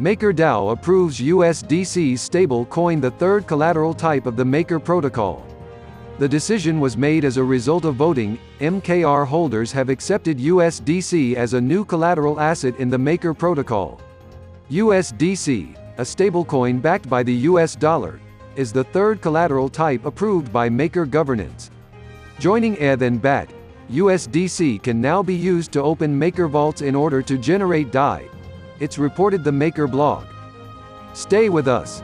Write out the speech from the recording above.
MakerDAO approves USDC's stable coin the third collateral type of the Maker protocol. The decision was made as a result of voting. MKR holders have accepted USDC as a new collateral asset in the Maker protocol. USDC, a stablecoin backed by the US dollar, is the third collateral type approved by Maker governance. Joining ETH and BAT, USDC can now be used to open Maker vaults in order to generate DAI. It's reported the Maker blog. Stay with us.